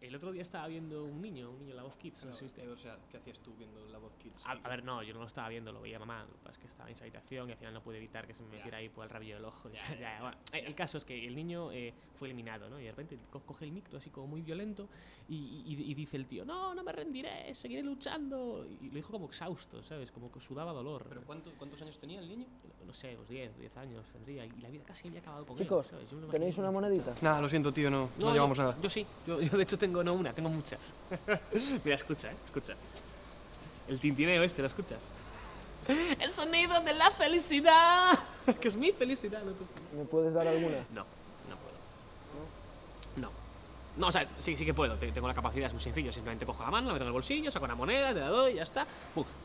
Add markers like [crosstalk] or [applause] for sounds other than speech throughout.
El otro día estaba viendo un niño, un niño en la voz Kids, no. Eh, o sea, ¿qué hacías tú viendo la voz Kids? A, a ver, no, yo no lo estaba viendo, lo veía mamá. Lo que pasa es que estaba en esa habitación y al final no pude evitar que se me metiera ahí por el rabillo del ojo. Ya, Ya, ya, ya, bueno, eh, el caso es que el niño eh, fue eliminado, ¿no? Y de repente co- coge el micro así como muy violento y, y- y dice el tío, no, no me rendiré, seguiré luchando. Y lo dijo como exhausto, ¿sabes? Como que sudaba dolor. ¿Pero cuánto- cuántos años tenía el niño? no sé, unos 10, 10 años tendría. Y la vida casi había acabado con Chicos, él. Yo lo ¿tenéis una monedita? Nada, lo siento, tío, no, no, yo- llevamos nada. Yo sí, yo, yo de hecho tengo no una, tengo muchas. [laughs] Mira, escucha, eh, escucha. El tintineo este, ¿lo escuchas? El sonido de la felicidad. [laughs] que es mi felicidad, no tu. ¿Me puedes dar alguna? No, no puedo. No. No, o sea, sí, sí que puedo. te- Tengo la capacidad, es muy sencillo. Simplemente cojo la mano, la meto en el bolsillo, saco una moneda, te la doy ya está.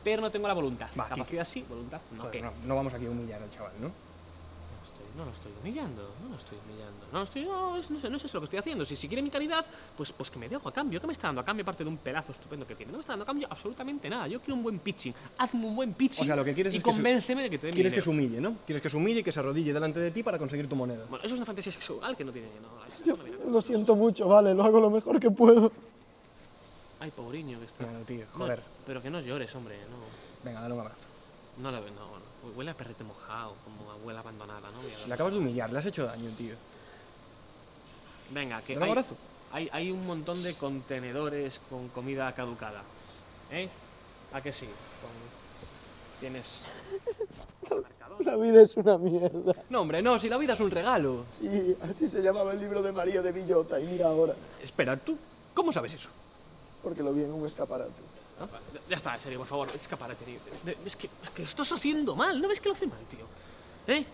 Pero no tengo la voluntad. Va, capacidad sí, voluntad no. No, no vamos aquí a humillar al chaval, ¿no? No lo estoy humillando, no lo estoy humillando. No, estoy, no, es, no, es eso lo que estoy haciendo. Si, si quiere mi caridad, pues, pues que me dé algo a cambio. ¿Qué me está dando a cambio aparte de un pedazo estupendo que tiene? No me está dando a cambio absolutamente nada. Yo quiero un buen pitching. Hazme un buen pitching O sea, lo que quieres y es que su- convénceme de que te dé mi Quieres que se humille, ¿no? Quieres que se humille y que se arrodille delante de ti para conseguir tu moneda. Bueno, eso es una fantasía sexual que no tiene... No, eso no viene- Lo siento mucho, vale, lo hago lo mejor que puedo. Ay, pobreño que está. Claro, tío, No, joder. pero que no llores, hombre. No, Venga, dale un abrazo. No le no, no. Huele a perrete mojado, como abuela abandonada, ¿no? Le acabas de humillar, le has hecho daño, tío. Venga, que hay, abrazo. hay, hay un montón de contenedores con comida caducada. ¿Eh? ¿A que sí? Con- Tienes. [laughs] La vida es una mierda. No, hombre, no, si la vida es un regalo. Sí, así se llamaba el libro de María de Villota y mira ahora, Espera, ¿tú cómo sabes eso? porque lo vi en un escaparate. Ya está, en serio, por favor, escaparate, tío. Es que, es que lo estás haciendo mal, ¿no ves que lo hace mal, tío? ¿Eh?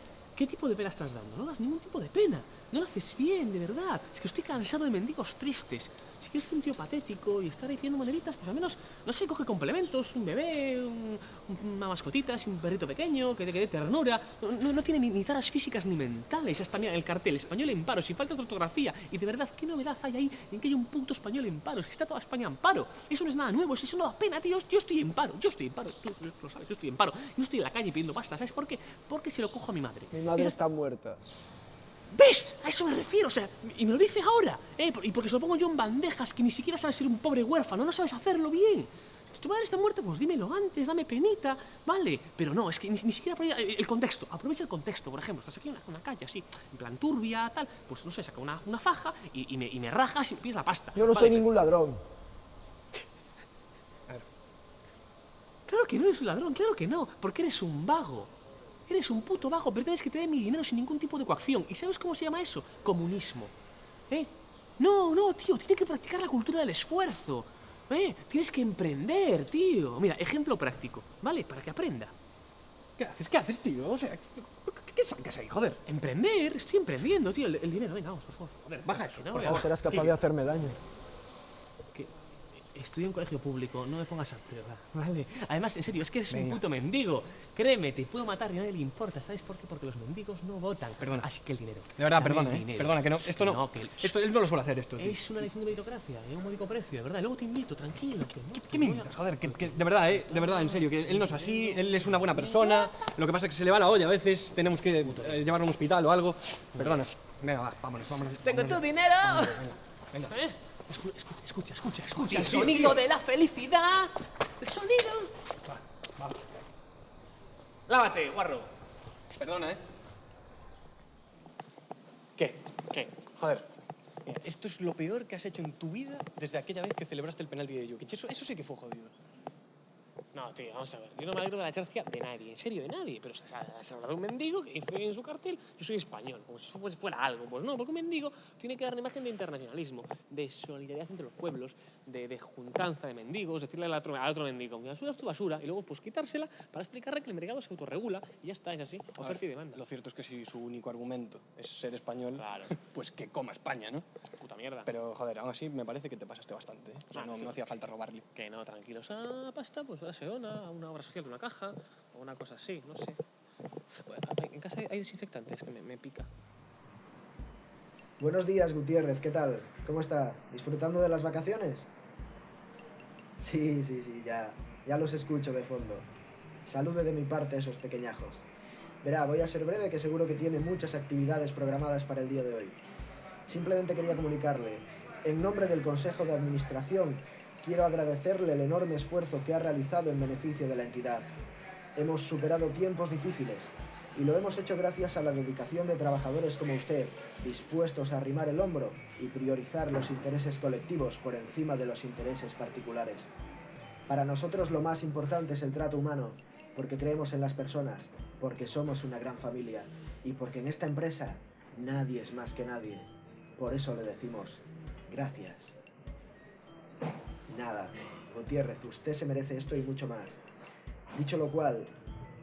¿Qué tipo de pena estás dando? No das ningún tipo de pena. No lo haces bien, de verdad. Es que estoy cansado de mendigos tristes. Si quieres ser un tío patético y estar ahí pidiendo moneditas, pues al menos, no sé, coge complementos, un bebé, un- un- una mascotita, un perrito pequeño, que te quede ternura. No, no, no tiene ni, ni taras físicas ni mentales. Hasta mira, el cartel, español en paro, sin faltas de ortografía. Y de verdad, ¿qué novedad hay ahí en que haya un punto español en paro? Es que está toda España en paro. Eso no es nada nuevo, eso no da pena, tío. Yo estoy en paro, yo estoy en paro. Tú, tú lo sabes, yo estoy en paro. Yo estoy en la calle pidiendo pasta. ¿Sabes por qué? Porque se lo cojo a mi madre. Mi madre Esa- está muerta. ¿Ves? A eso me refiero, o sea, y me lo dice ahora, ¿eh? Y porque se lo pongo yo en bandejas, que ni siquiera sabes ser un pobre huérfano, no sabes hacerlo bien. Si tu madre está muerta, pues dímelo antes, dame penita, vale. Pero no, es que ni, ni siquiera aprovecha el, el contexto. Aprovecha el contexto, por ejemplo, estás aquí en una, una calle así, en plan turbia, tal, pues no sé, saca una, una faja y, y me, y me rajas y me pides la pasta. Yo no Vale, soy ningún ladrón. [laughs] Claro que no eres un ladrón, claro que no, porque eres un vago. Eres un puto vago, pretendes que te dé mi dinero sin ningún tipo de coacción. ¿Y sabes cómo se llama eso? Comunismo. ¿Eh? No, no, tío, tiene que practicar la cultura del esfuerzo. ¿Eh? Tienes que emprender, tío. Mira, ejemplo práctico, ¿vale? Para que aprenda. ¿Qué haces? ¿Qué haces, tío? O sea, ¿qué, qué sacas ahí? Joder. Emprender, estoy emprendiendo, tío. El, el dinero, venga, vamos, por favor. Joder, baja eso, No, por favor. Serás capaz de hacerme daño. Que estudio en colegio público, no me pongas a prueba, [laughs] ¿vale? Además, en serio, es que eres un Venga. puto mendigo. Créeme, te puedo matar y a nadie le importa. ¿Sabes por qué? Porque los mendigos no votan. Perdona. Así que el dinero. De verdad, perdona, ¿eh? Perdona, que no. Esto no. que el- Esto, él no lo suele hacer esto, tío. Es una lección de meritocracia, es un módico precio, de verdad. Luego te invito, tranquilo. Que no, ¿Qué que me invitas? Joder, que, que de verdad, ¿eh? De verdad, en serio, que él no es así, él es una buena persona. Lo que pasa es que se le va la olla a veces, tenemos que eh, llevarlo a un hospital o algo. Perdona. Venga, va, vámonos, vámonos. ¡Tengo vámonos. tu dinero! Venga, venga. ¿Eh? Escu- Escucha, escucha, escucha, escucha. El sonido tío. de la felicidad. El sonido. Va, va. Lávate, guarro. Perdona, ¿eh? ¿Qué? ¿Qué? Joder. Mira, esto es lo peor que has hecho en tu vida desde aquella vez que celebraste el penalti de Jokic. Eso, eso sí que fue jodido. No, tío, vamos a ver. Yo no me alegro de la charcia de nadie, en serio, de nadie. Pero se, se, habla de un mendigo que dice en su cartel, yo soy español, como si fuera algo. Pues no, porque un mendigo tiene que dar una imagen de internacionalismo, de solidaridad entre los pueblos, de, de juntanza de mendigos, decirle al otro, al otro mendigo, que basura es tu basura, y luego pues quitársela para explicarle que el mercado se autorregula y ya está, es así, oferta ver, y demanda. Lo cierto es que si su único argumento es ser español, Claro. [laughs] pues que coma España, ¿no? Puta mierda. Pero, joder, aún así me parece que te pasaste bastante. ¿eh? O sea, Ah, no, sí. no hacía falta robarle. Que no, tranquilos. Ah, pasta, pues ahora se a una obra social de una caja o una cosa así, no sé. En casa hay desinfectantes que me, me pica. Buenos días, Gutiérrez, ¿qué tal? ¿Cómo está? ¿Disfrutando de las vacaciones? Sí, sí, sí, ya, ya los escucho de fondo. Salude de mi parte a esos pequeñajos. Verá, voy a ser breve que seguro que tiene muchas actividades programadas para el día de hoy. Simplemente quería comunicarle En nombre del Consejo de Administración, quiero agradecerle el enorme esfuerzo que ha realizado en beneficio de la entidad. Hemos superado tiempos difíciles y lo hemos hecho gracias a la dedicación de trabajadores como usted, dispuestos a arrimar el hombro y priorizar los intereses colectivos por encima de los intereses particulares. Para nosotros lo más importante es el trato humano, porque creemos en las personas, porque somos una gran familia y porque en esta empresa nadie es más que nadie. Por eso le decimos gracias. Nada, Gutiérrez, usted se merece esto y mucho más. Dicho lo cual,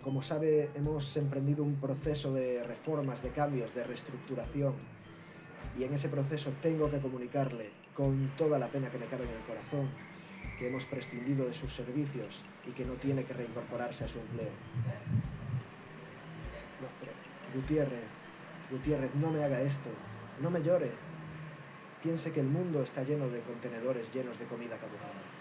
como sabe, hemos emprendido un proceso de reformas, de cambios, de reestructuración. Y en ese proceso tengo que comunicarle, con toda la pena que me cabe en el corazón, que hemos prescindido de sus servicios y que no tiene que reincorporarse a su empleo. No, pero Gutiérrez, Gutiérrez, no me haga esto, no me llore. Piense que el mundo está lleno de contenedores llenos de comida caducada.